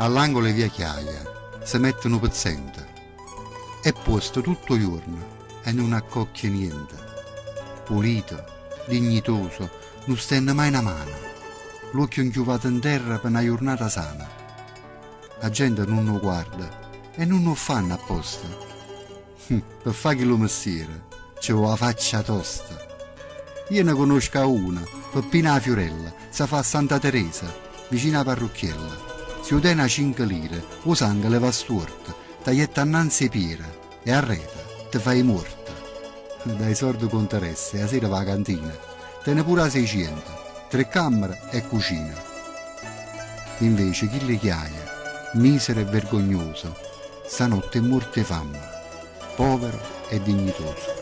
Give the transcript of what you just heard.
all'angolo di via Chiaia, si mettono pezzente. È posto tutto giorno e non accocchia niente. Pulito, dignitoso, non stende mai una mano. L'occhio inchiuvato in terra per una giornata sana. La gente non lo guarda e non lo fanno apposta. per fare lo mestiere c'è la faccia tosta. Io ne conosco una, Peppina Fiorella, si fa Santa Teresa, vicino a parrucchiella. Si utena 5 lire, o sangue le va storta, taglietta annanzi pira e arreta, te fai morta. Dai sordi conteresse, a sera va a cantina, te ne pure a 600, tre camere e cucina. Invece chi le chiaia, misero e vergognoso, stanotte è morte fame, povero e dignitoso.